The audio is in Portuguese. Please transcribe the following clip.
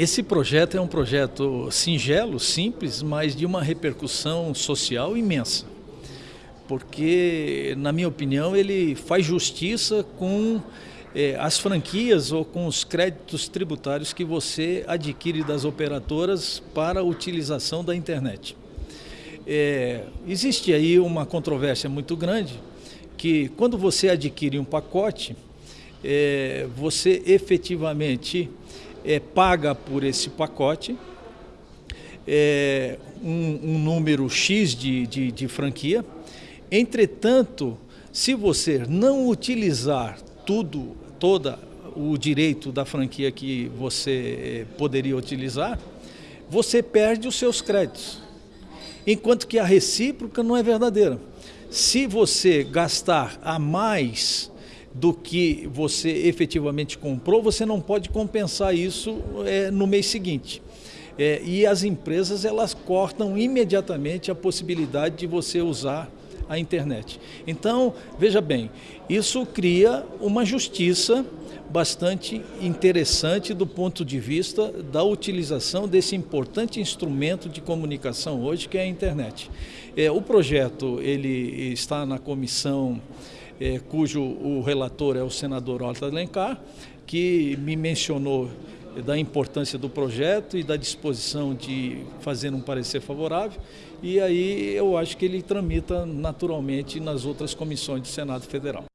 Esse projeto é um projeto singelo, simples, mas de uma repercussão social imensa. Porque, na minha opinião, ele faz justiça com eh, as franquias ou com os créditos tributários que você adquire das operadoras para a utilização da internet. É, existe aí uma controvérsia muito grande que quando você adquire um pacote, é, você efetivamente é, paga por esse pacote é, um, um, número X de, de, de franquia. Entretanto, se você não utilizar tudo, toda o direito da franquia que você é, poderia utilizar, você perde os seus créditos. Enquanto que a recíproca não é verdadeira. Se você gastar a mais do que você efetivamente comprou, você não pode compensar isso é, no mês seguinte. É, e as empresas elas cortam imediatamente a possibilidade de você usar a internet. Então, veja bem, isso cria uma justiça bastante interessante do ponto de vista da utilização desse importante instrumento de comunicação hoje, que é a internet. É, o projeto ele está na comissão é, cujo o relator é o senador Horta Alencar, que me mencionou da importância do projeto e da disposição de fazer um parecer favorável. E aí eu acho que ele tramita naturalmente nas outras comissões do Senado Federal.